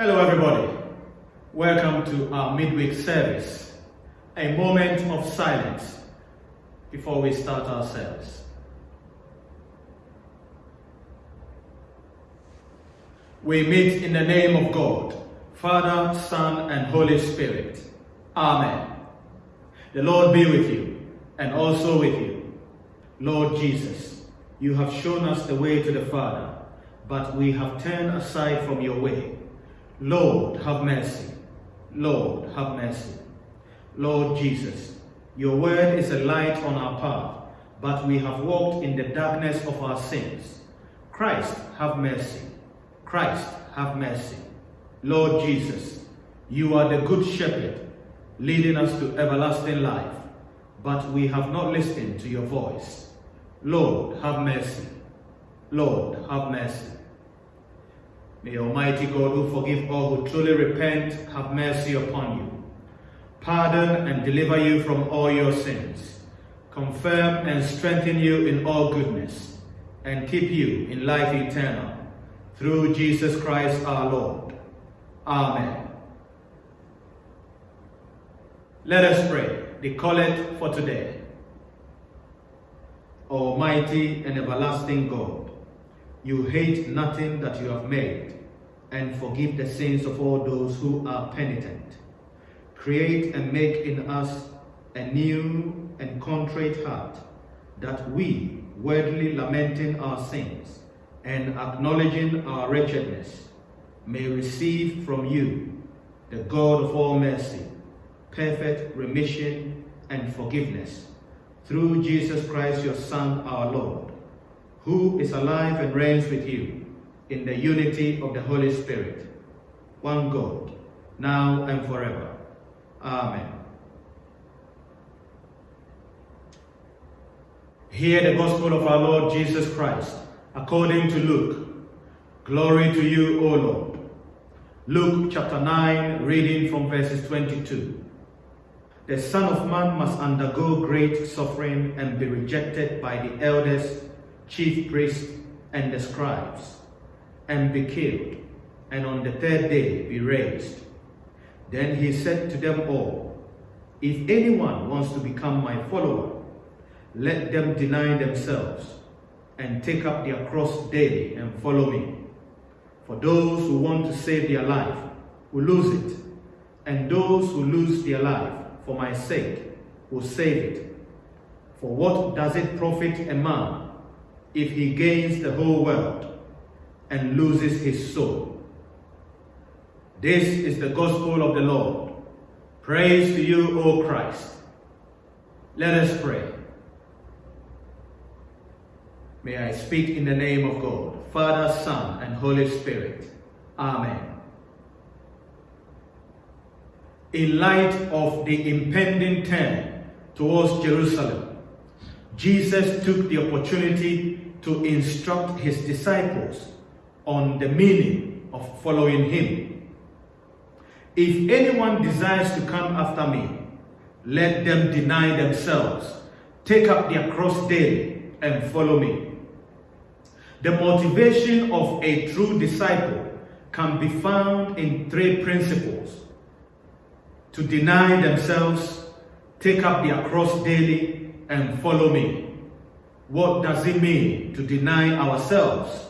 Hello, everybody. Welcome to our midweek service, a moment of silence before we start our service. We meet in the name of God, Father, Son, and Holy Spirit. Amen. The Lord be with you, and also with you. Lord Jesus, you have shown us the way to the Father, but we have turned aside from your way. Lord, have mercy. Lord, have mercy. Lord Jesus, your word is a light on our path, but we have walked in the darkness of our sins. Christ, have mercy. Christ, have mercy. Lord Jesus, you are the good shepherd, leading us to everlasting life, but we have not listened to your voice. Lord, have mercy. Lord, have mercy. May Almighty God, who forgive all who truly repent, have mercy upon you. Pardon and deliver you from all your sins. Confirm and strengthen you in all goodness, and keep you in life eternal. Through Jesus Christ our Lord. Amen. Let us pray the collect for today. Almighty and everlasting God, you hate nothing that you have made, and forgive the sins of all those who are penitent. Create and make in us a new and contrite heart, that we, worthily lamenting our sins and acknowledging our wretchedness, may receive from you, the God of all mercy, perfect remission and forgiveness, through Jesus Christ your Son, our Lord, who is alive and reigns with you in the unity of the Holy Spirit, one God, now and forever. Amen. Hear the gospel of our Lord Jesus Christ, according to Luke. Glory to you, O Lord. Luke chapter 9, reading from verses 22. The Son of Man must undergo great suffering and be rejected by the elders, chief priests, and the scribes, and be killed, and on the third day be raised. Then he said to them all, If anyone wants to become my follower, let them deny themselves and take up their cross daily and follow me. For those who want to save their life will lose it, and those who lose their life for my sake will save it. For what does it profit a man if he gains the whole world and loses his soul? This is the gospel of the Lord. Praise to you, O Christ. Let us pray. May I speak in the name of God, Father, Son, and Holy Spirit. Amen. In light of the impending turn towards Jerusalem, Jesus took the opportunity to instruct his disciples on the meaning of following him. If anyone desires to come after me, let them deny themselves, take up their cross daily, and follow me. The motivation of a true disciple can be found in three principles. To deny themselves, take up their cross daily, and follow me. What does it mean to deny ourselves?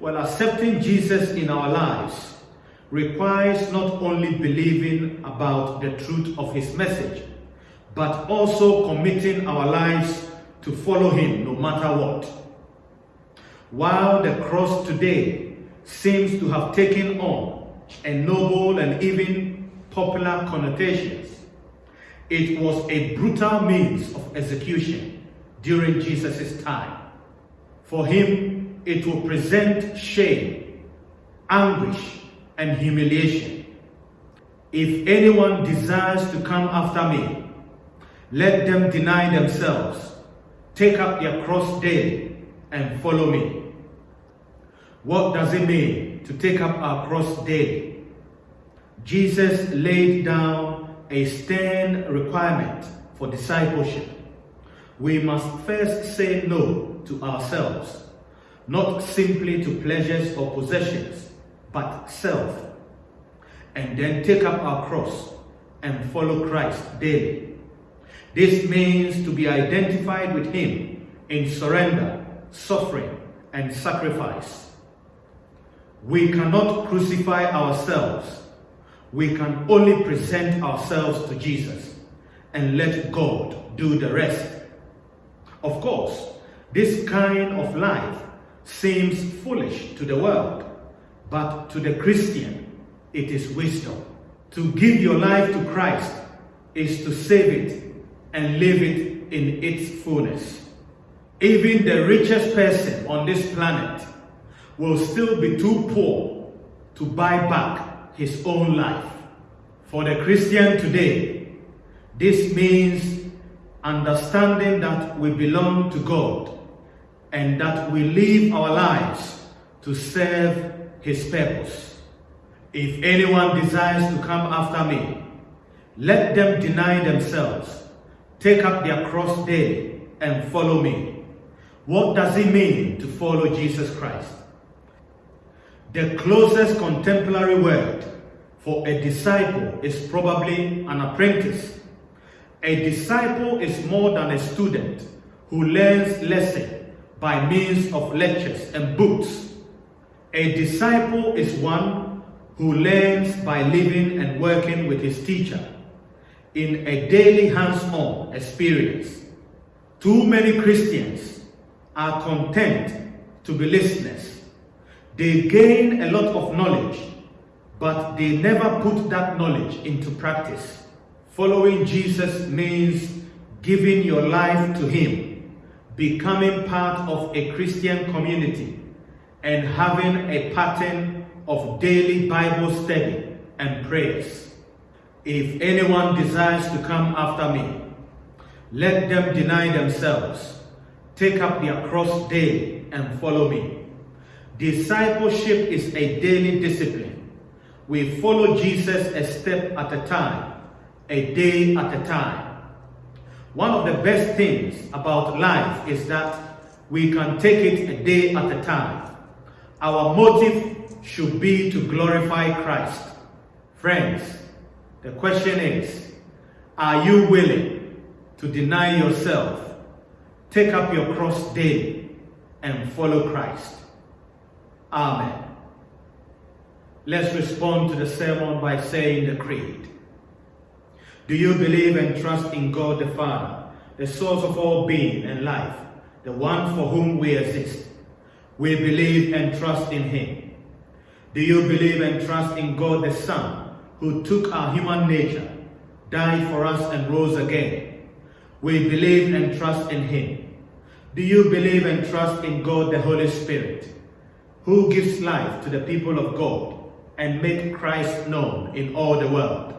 Well, accepting Jesus in our lives requires not only believing about the truth of his message, but also committing our lives to follow him no matter what. While the cross today seems to have taken on a noble and even popular connotations, it was a brutal means of execution during Jesus' time. For him, it will present shame, anguish, and humiliation. If anyone desires to come after me, let them deny themselves, take up their cross daily, and follow me. What does it mean to take up our cross daily? Jesus laid down a stern requirement for discipleship. We must first say no to ourselves, not simply to pleasures or possessions, but self and then take up our cross and follow Christ daily. This means to be identified with Him in surrender, suffering, and sacrifice. We cannot crucify ourselves. We can only present ourselves to Jesus and let God do the rest. Of course, this kind of life seems foolish to the world, but to the Christian, it is wisdom. To give your life to Christ is to save it and live it in its fullness. Even the richest person on this planet will still be too poor to buy back his own life. For the Christian today, this means understanding that we belong to God and that we live our lives to serve his purpose. If anyone desires to come after me, let them deny themselves, take up their cross daily, and follow me. What does it mean to follow Jesus Christ? The closest contemporary word for a disciple is probably an apprentice. A disciple is more than a student who learns lessons by means of lectures and books. A disciple is one who learns by living and working with his teacher in a daily hands-on experience. Too many Christians are content to be listeners. They gain a lot of knowledge, but they never put that knowledge into practice. Following Jesus means giving your life to him becoming part of a Christian community, and having a pattern of daily Bible study and prayers. If anyone desires to come after me, let them deny themselves, take up their cross daily, and follow me. Discipleship is a daily discipline. We follow Jesus a step at a time, a day at a time. One of the best things about life is that we can take it a day at a time. Our motive should be to glorify Christ. Friends, the question is, are you willing to deny yourself, take up your cross daily, and follow Christ? Amen. Let's respond to the sermon by saying the creed. Do you believe and trust in God the Father, the source of all being and life, the one for whom we exist? We believe and trust in him. Do you believe and trust in God the Son, who took our human nature, died for us and rose again? We believe and trust in him. Do you believe and trust in God the Holy Spirit, who gives life to the people of God and make Christ known in all the world?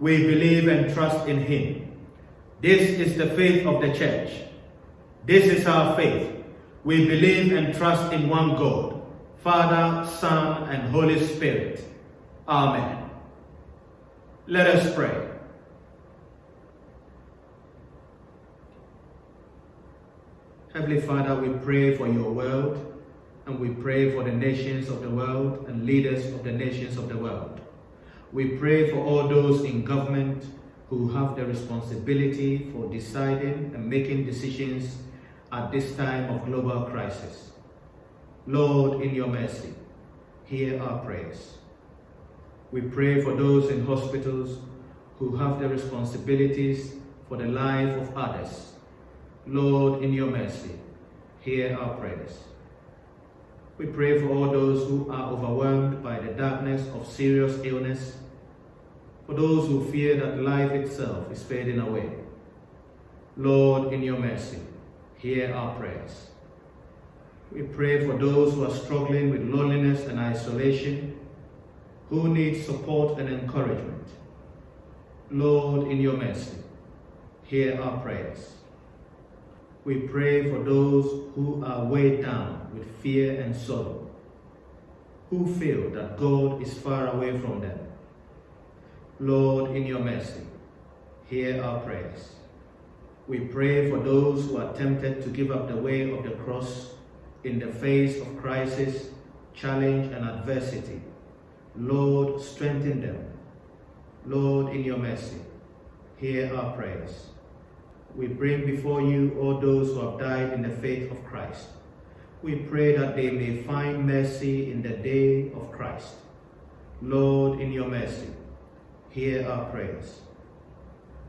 We believe and trust in him. This is the faith of the church. This is our faith. We believe and trust in one God, Father, Son, and Holy Spirit. Amen. Let us pray. Heavenly Father, we pray for your world, and we pray for the nations of the world and leaders of the nations of the world. We pray for all those in government who have the responsibility for deciding and making decisions at this time of global crisis. Lord, in your mercy, hear our prayers. We pray for those in hospitals who have the responsibilities for the life of others. Lord, in your mercy, hear our prayers. We pray for all those who are overwhelmed by the darkness of serious illness, for those who fear that life itself is fading away. Lord, in your mercy, hear our prayers. We pray for those who are struggling with loneliness and isolation, who need support and encouragement. Lord, in your mercy, hear our prayers. We pray for those who are weighed down with fear and sorrow, who feel that God is far away from them. Lord, in your mercy, hear our prayers. We pray for those who are tempted to give up the way of the cross in the face of crisis, challenge, and adversity. Lord, strengthen them. Lord, in your mercy, hear our prayers. We bring before you all those who have died in the faith of Christ. We pray that they may find mercy in the day of Christ. Lord, in your mercy, hear our prayers.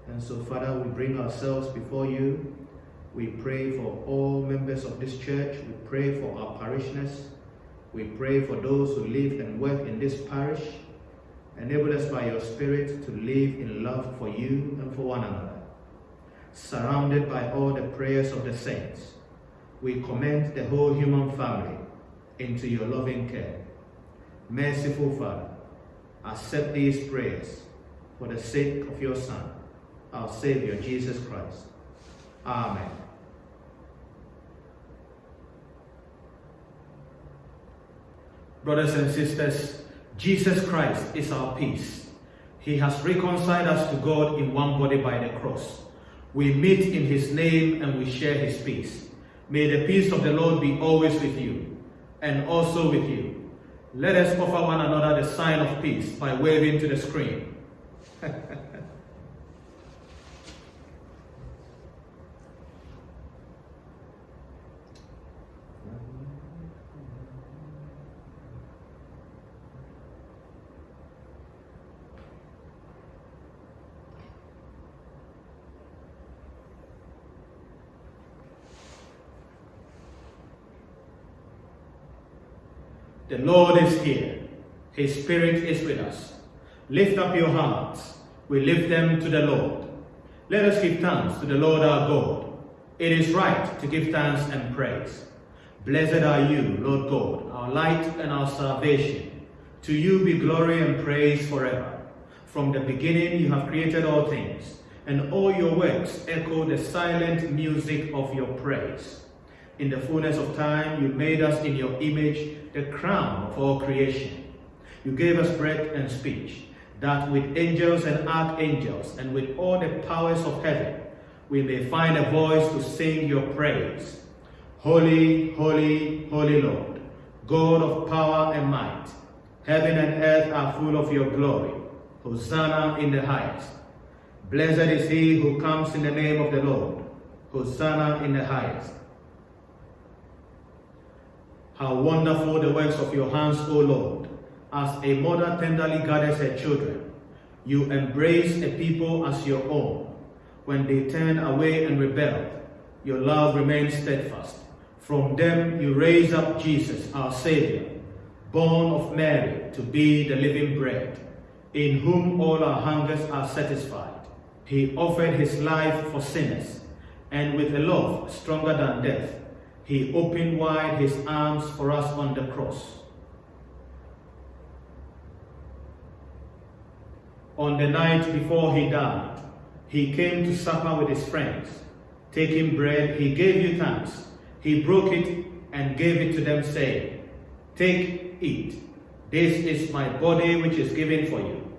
And so, Father, we bring ourselves before you. We pray for all members of this church. We pray for our parishioners. We pray for those who live and work in this parish. Enable us by your Spirit to live in love for you and for one another. Surrounded by all the prayers of the saints, we commend the whole human family into your loving care. Merciful Father, accept these prayers for the sake of your Son, our Savior, Jesus Christ. Amen. Brothers and sisters, Jesus Christ is our peace. He has reconciled us to God in one body by the cross. We meet in his name and we share his peace. May the peace of the Lord be always with you and also with you. Let us offer one another the sign of peace by waving to the screen. The Lord is here. His Spirit is with us. Lift up your hearts. We lift them to the Lord. Let us give thanks to the Lord our God. It is right to give thanks and praise. Blessed are you, Lord God, our light and our salvation. To you be glory and praise forever. From the beginning you have created all things, and all your works echo the silent music of your praise. In the fullness of time, you made us in your image, the crown of all creation. You gave us breath and speech, that with angels and archangels and with all the powers of heaven, we may find a voice to sing your praise. Holy, holy, holy Lord, God of power and might, heaven and earth are full of your glory. Hosanna in the highest. Blessed is he who comes in the name of the Lord. Hosanna in the highest. How wonderful the works of your hands, O Lord. As a mother tenderly gathers her children, you embrace a people as your own. When they turn away and rebel, your love remains steadfast. From them you raise up Jesus, our Savior, born of Mary, to be the living bread, in whom all our hungers are satisfied. He offered his life for sinners, and with a love stronger than death, he opened wide his arms for us on the cross. On the night before he died, he came to supper with his friends. Taking bread, he gave you thanks. He broke it and gave it to them, saying, Take, eat. This is my body which is given for you.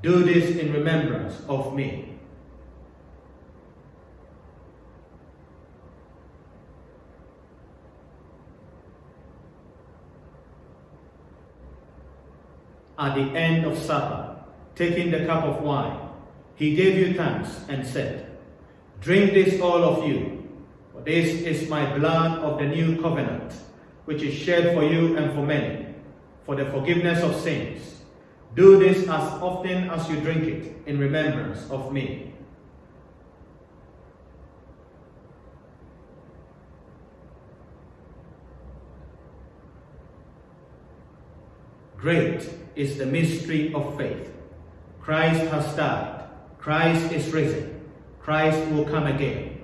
Do this in remembrance of me. At the end of supper, taking the cup of wine, he gave you thanks and said, Drink this, all of you, for this is my blood of the new covenant, which is shed for you and for many, for the forgiveness of sins. Do this as often as you drink it in remembrance of me. Great is the mystery of faith. Christ has died. Christ is risen. Christ will come again.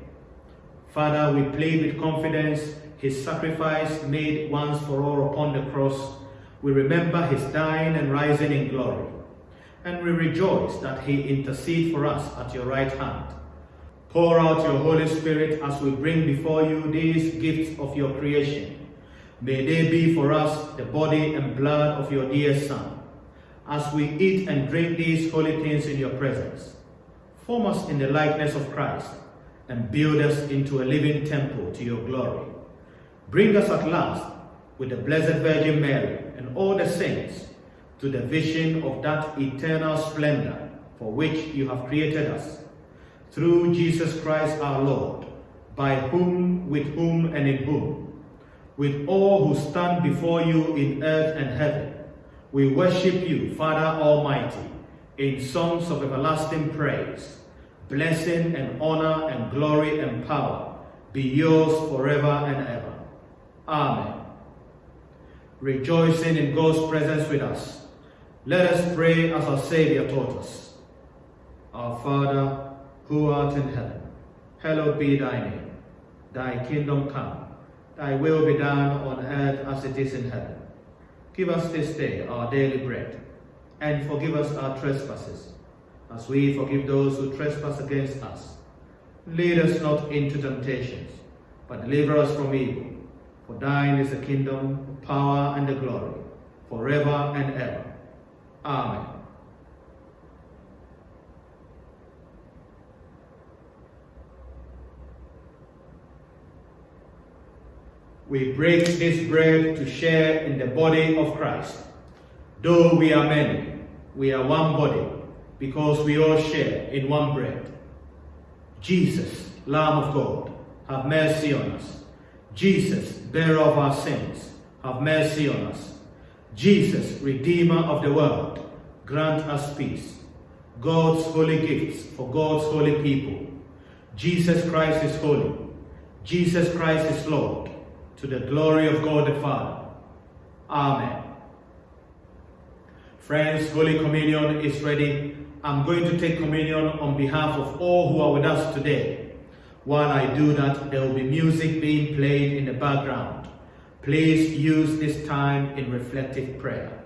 Father, we plead with confidence his sacrifice made once for all upon the cross. We remember his dying and rising in glory. And we rejoice that he intercedes for us at your right hand. Pour out your Holy Spirit as we bring before you these gifts of your creation. May they be for us the body and blood of your dear Son as we eat and drink these holy things in your presence. Form us in the likeness of Christ and build us into a living temple to your glory. Bring us at last with the Blessed Virgin Mary and all the saints to the vision of that eternal splendor for which you have created us. Through Jesus Christ our Lord, by whom, with whom, and in whom, with all who stand before you in earth and heaven, we worship you, Father Almighty, in songs of everlasting praise. Blessing and honor and glory and power be yours forever and ever. Amen. Rejoicing in God's presence with us, let us pray as our Savior taught us. Our Father, who art in heaven, hallowed be thy name. Thy kingdom come, thy will be done on earth as it is in heaven. Give us this day our daily bread, and forgive us our trespasses, as we forgive those who trespass against us. Lead us not into temptations, but deliver us from evil. For thine is the kingdom, the power, and the glory, forever and ever. Amen. We break this bread to share in the body of Christ. Though we are many, we are one body, because we all share in one bread. Jesus, Lamb of God, have mercy on us. Jesus, bearer of our sins, have mercy on us. Jesus, Redeemer of the world, grant us peace. God's holy gifts for God's holy people. Jesus Christ is holy. Jesus Christ is Lord, to the glory of God the Father. Amen. Friends, Holy Communion is ready. I'm going to take communion on behalf of all who are with us today. While I do that, there will be music being played in the background. Please use this time in reflective prayer.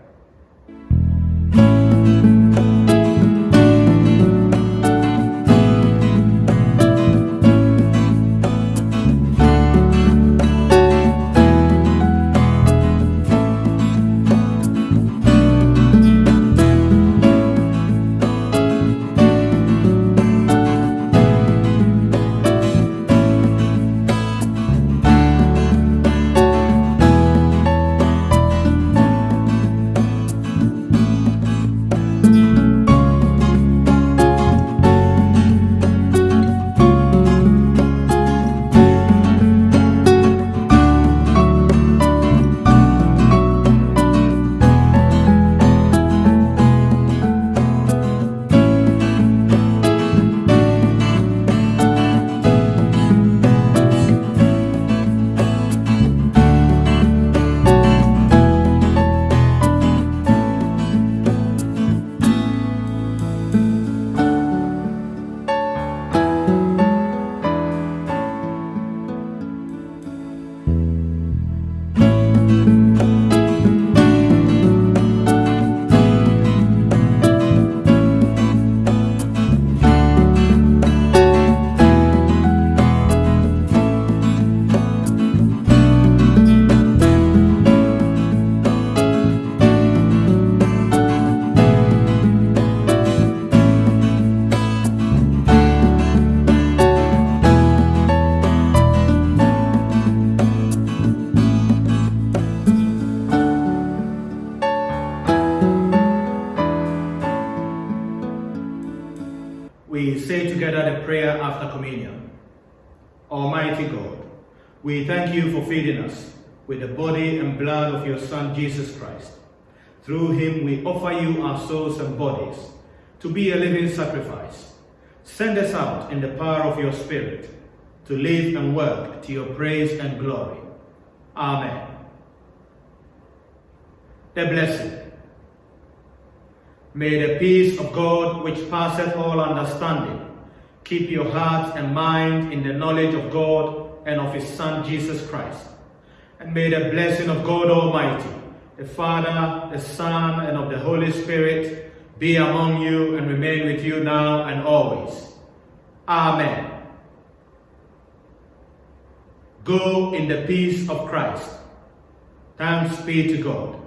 Almighty God, we thank you for feeding us with the body and blood of your Son, Jesus Christ. Through him we offer you our souls and bodies to be a living sacrifice. Send us out in the power of your Spirit to live and work to your praise and glory. Amen. The blessing. May the peace of God, which passeth all understanding, keep your heart and mind in the knowledge of God and of his Son, Jesus Christ. And may the blessing of God Almighty, the Father, the Son, and of the Holy Spirit be among you and remain with you now and always. Amen. Go in the peace of Christ. Thanks be to God.